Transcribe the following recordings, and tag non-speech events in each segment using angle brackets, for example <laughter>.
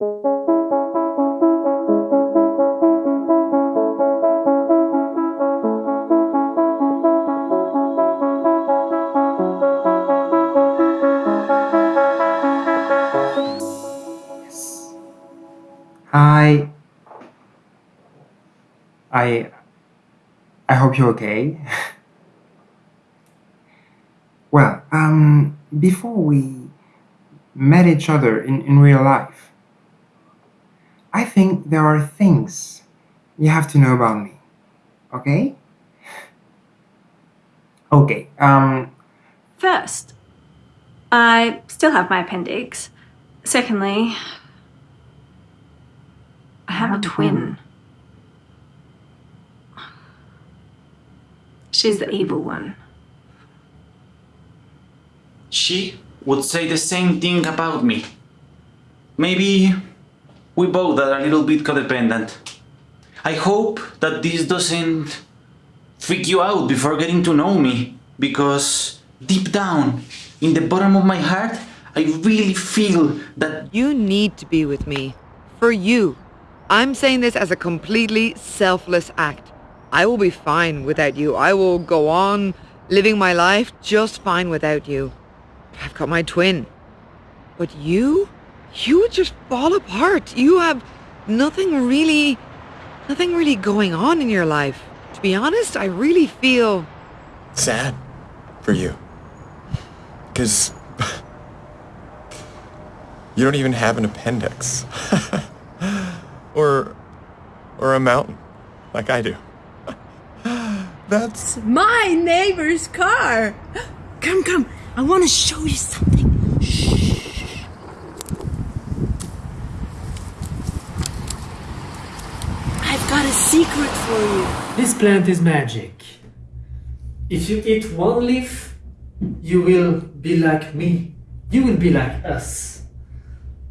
Hi. I I hope you're okay. <laughs> well, um, before we met each other in, in real life, I think there are things you have to know about me. Okay? Okay, um, First, I still have my appendix. Secondly, I have a twin. She's the evil one. She would say the same thing about me. Maybe we both are a little bit codependent. I hope that this doesn't freak you out before getting to know me, because deep down, in the bottom of my heart, I really feel that You need to be with me. For you. I'm saying this as a completely selfless act. I will be fine without you. I will go on living my life just fine without you. I've got my twin. But you? You just fall apart. You have nothing really, nothing really going on in your life. To be honest, I really feel sad for you. Because you don't even have an appendix. <laughs> or or a mountain like I do. <laughs> That's My neighbor's car. Come, come. I want to show you something. Shh. I've got a secret for you. This plant is magic. If you eat one leaf, you will be like me. You will be like us.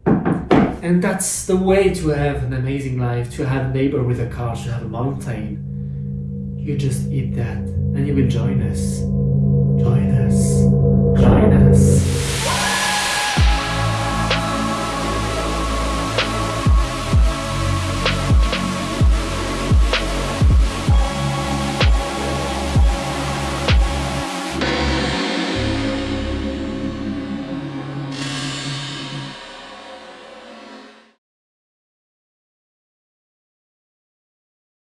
And that's the way to have an amazing life, to have a neighbor with a car, to have a mountain. You just eat that and you will join us. Join